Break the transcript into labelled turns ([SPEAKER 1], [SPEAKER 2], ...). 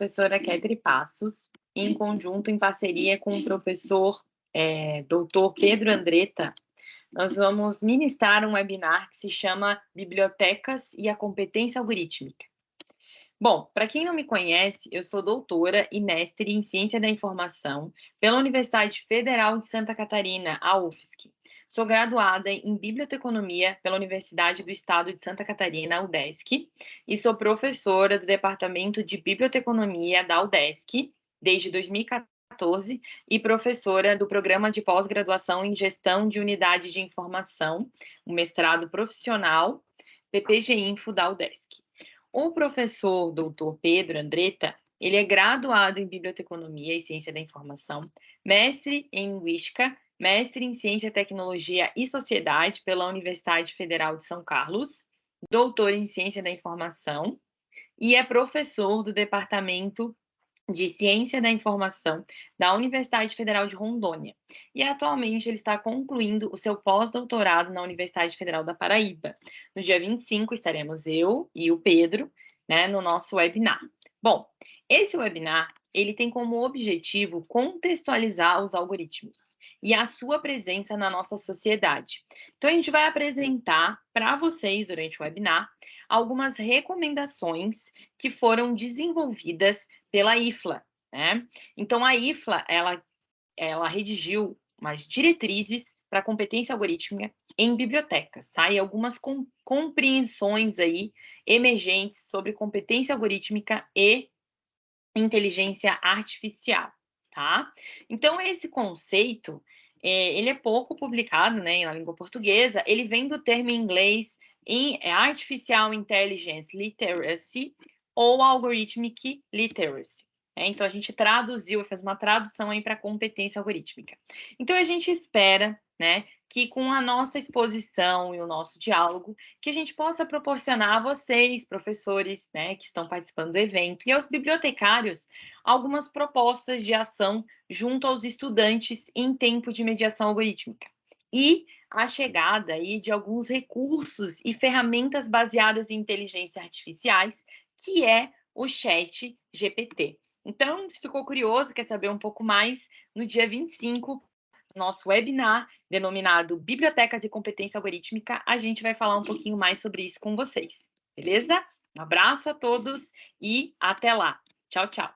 [SPEAKER 1] professora Ketri Passos, em conjunto, em parceria com o professor é, doutor Pedro Andretta, nós vamos ministrar um webinar que se chama Bibliotecas e a Competência Algorítmica. Bom, para quem não me conhece, eu sou doutora e mestre em Ciência da Informação pela Universidade Federal de Santa Catarina, a UFSC. Sou graduada em Biblioteconomia pela Universidade do Estado de Santa Catarina, UDESC, e sou professora do Departamento de Biblioteconomia da UDESC desde 2014 e professora do Programa de Pós-Graduação em Gestão de Unidades de Informação, o mestrado profissional PPG Info da UDESC. O professor doutor Pedro Andretta, ele é graduado em Biblioteconomia e Ciência da Informação, mestre em Linguística mestre em Ciência, Tecnologia e Sociedade pela Universidade Federal de São Carlos, doutor em Ciência da Informação e é professor do Departamento de Ciência da Informação da Universidade Federal de Rondônia. E atualmente ele está concluindo o seu pós-doutorado na Universidade Federal da Paraíba. No dia 25 estaremos eu e o Pedro, né, no nosso webinar. Bom, esse webinar, ele tem como objetivo contextualizar os algoritmos e a sua presença na nossa sociedade. Então, a gente vai apresentar para vocês, durante o webinar, algumas recomendações que foram desenvolvidas pela IFLA. Né? Então, a IFLA, ela, ela redigiu umas diretrizes para competência algorítmica em bibliotecas, tá? E algumas com, compreensões aí emergentes sobre competência algorítmica e inteligência artificial tá? Então, esse conceito, é, ele é pouco publicado, né, na língua portuguesa, ele vem do termo em inglês em é, Artificial Intelligence Literacy ou Algorithmic Literacy. Né? Então, a gente traduziu, fez uma tradução aí para competência algorítmica. Então, a gente espera né, que com a nossa exposição e o nosso diálogo, que a gente possa proporcionar a vocês, professores, né, que estão participando do evento, e aos bibliotecários, algumas propostas de ação junto aos estudantes em tempo de mediação algorítmica. E a chegada aí de alguns recursos e ferramentas baseadas em inteligência artificiais, que é o Chat GPT. Então, se ficou curioso, quer saber um pouco mais, no dia 25 nosso webinar denominado Bibliotecas e Competência Algorítmica, a gente vai falar um pouquinho mais sobre isso com vocês, beleza? Um abraço a todos e até lá. Tchau, tchau.